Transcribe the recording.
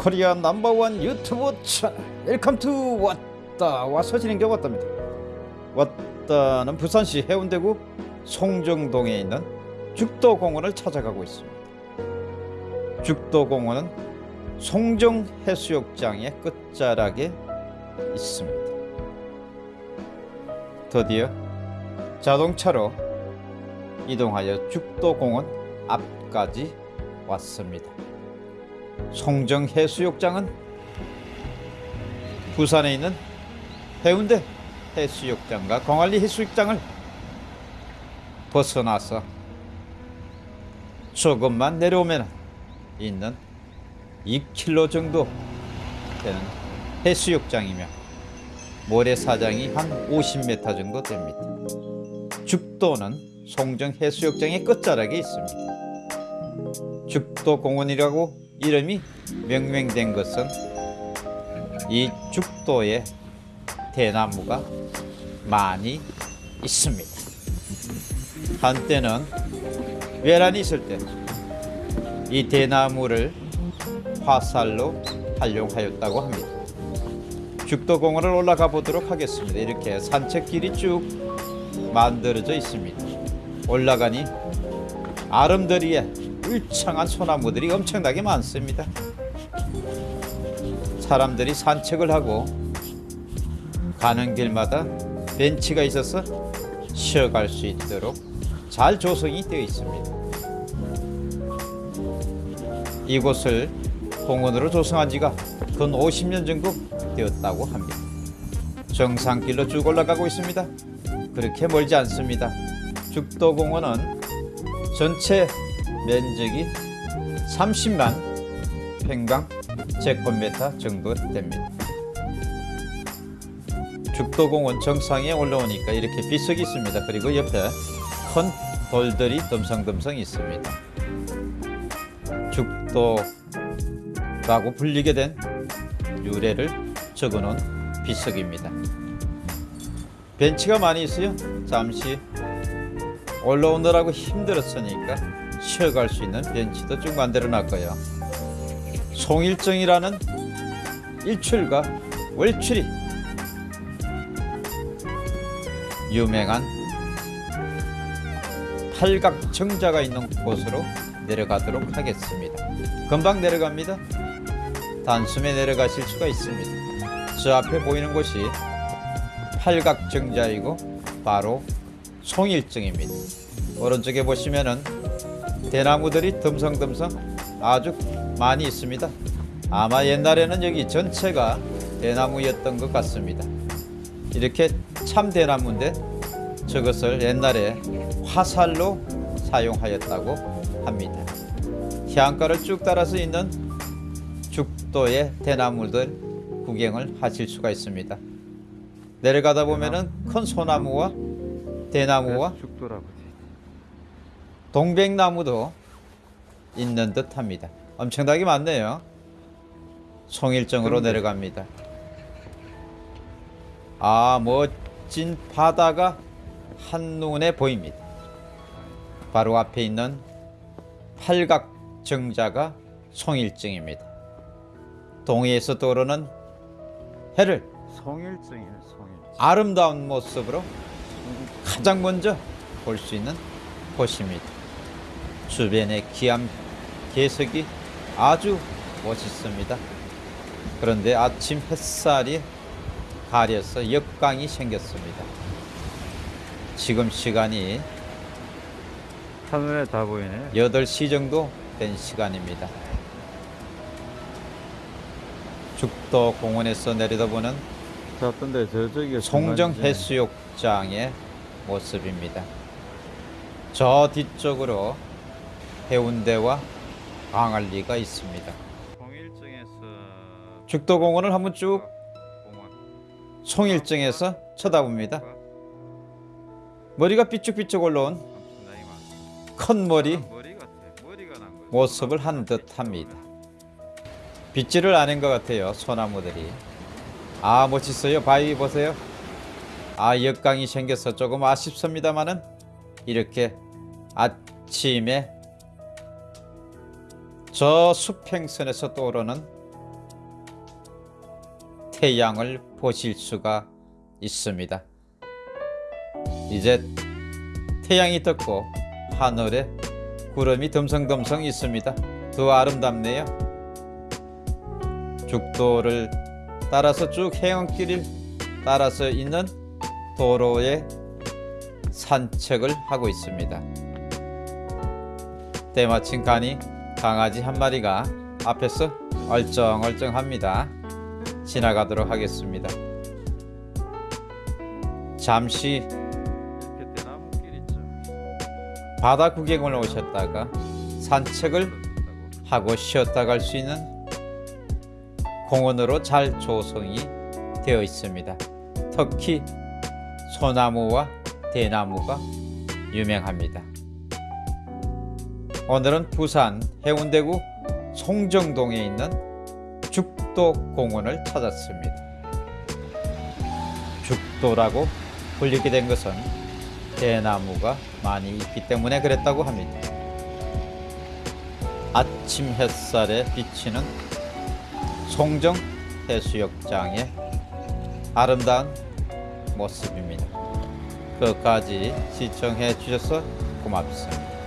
Korea number one YouTube channel welcome to 왔다. 와서 진행되어 왔답니다. 왔다는 부산시 해운대구 송정동에 있는 죽도공원을 찾아가고 있습니다. 죽도공원은 송정해수욕장의 끝자락에 있습니다. 드디어 자동차로 이동하여 죽도공원 앞까지 왔습니다 송정 해수욕장은 부산에 있는 해운대 해수욕장과 광안리 해수욕장을 벗어나서 조금만 내려오면 있는 2km 정도 되는 해수욕장이며 모래사장이 한 50m 정도 됩니다. 죽도는 송정 해수욕장의 끝자락에 있습니다. 죽도공원이라고 이름이 명명된 것은 이 죽도에 대나무가 많이 있습니다. 한때는 외란이 있을 때 이 대나무를 화살로 활용하였다고 합니다. 죽도공원을 올라가 보도록 하겠습니다. 이렇게 산책길이 쭉 만들어져 있습니다. 올라가니 아름드리에 울창한 소나무들이 엄청나게 많습니다. 사람들이 산책을 하고 가는 길마다 벤치가 있어서 쉬어갈 수 있도록 잘 조성이 되어 있습니다. 이곳을 공원으로 조성한 지가 근 50년 정도 되었다고 합니다. 정상길로 쭉 올라가고 있습니다. 그렇게 멀지 않습니다. 죽도공원은 전체 면적이 30만 평방 제곱미터 정도 됩니다. 죽도공원 정상에 올라오니까 이렇게 비석이 있습니다. 그리고 옆에 큰 돌들이 덤성덤성 있습니다. 죽도라고 불리게 된 유래를 적어놓은 비석입니다. 벤치가 많이 있어요. 잠시 올라오느라고 힘들었으니까 쉬어갈 수 있는 벤치도 쭉 만들어 놨고요. 송일정이라는 일출과 월출이 유명한 팔각 정자가 있는 곳으로 내려가도록 하겠습니다. 금방 내려갑니다. 단숨에 내려가실 수가 있습니다. 저 앞에 보이는 곳이 팔각 정자이고 바로 송일정입니다. 오른쪽에 보시면은 대나무들이 듬성듬성 아주 많이 있습니다. 아마 옛날에는 여기 전체가 대나무였던 것 같습니다. 이렇게 참 대나무인데 저것을 옛날에 화살로 사용하였다고 합니다. 해안가를 쭉 따라서 있는 죽도의 대나무들 구경을 하실 수가 있습니다. 내려가다 보면은 큰 소나무와 대나무와 죽도라고 동백나무도 있는 듯 합니다. 엄청나게 많네요. 송일정으로 내려갑니다. 아, 멋진 바다가 한눈에 보입니다. 바로 앞에 있는 팔각 정자가 송일정입니다. 동해에서 떠오르는 해를 송일증이네 송일증 아름다운 모습으로 가장 먼저 볼 수 있는 곳입니다. 주변의 기암 개석이 아주 멋있습니다. 그런데 아침 햇살이 가려서 역광이 생겼습니다. 지금 시간이 하늘에 다 보이네 8시 정도 된 시간입니다. 죽도 공원에서 내려다보는 자 어떤데 저쪽이 송정 해수욕장의 모습입니다. 저 뒤쪽으로 해운대와 광안리가 있습니다. 죽도공원을 한번 쭉 공원 송일정에서 쳐다봅니다. 머리가 삐쭉삐쭉 올라온 큰 머리 모습을 한 듯합니다. 빗질을 아는 것 같아요. 소나무들이. 아 멋있어요. 바위 보세요. 아 역광이 생겨서 조금 아쉽습니다만은 이렇게 아침에 저 수평선에서 떠오르는 태양을 보실 수가 있습니다. 이제 태양이 떴고 하늘에 구름이 듬성듬성 있습니다. 더 아름답네요. 죽도를 따라서 쭉 해안길을 따라서 있는 도로에 산책을 하고 있습니다. 때마침 가니 강아지 한 마리가 앞에서 얼쩡얼쩡합니다. 지나가도록 하겠습니다. 잠시. 바다 구경을 오셨다가 산책을. 하고 쉬었다 갈 수 있는 공원으로 잘 조성이 되어 있습니다. 특히 소나무와 대나무가 유명합니다. 오늘은 부산 해운대구 송정동에 있는 죽도공원을 찾았습니다. 죽도라고 불리게 된 것은 대나무가 많이 있기 때문에 그랬다고 합니다. 아침 햇살에 비치는 송정 해수욕장의 아름다운 모습입니다. 끝까지 시청해 주셔서 고맙습니다.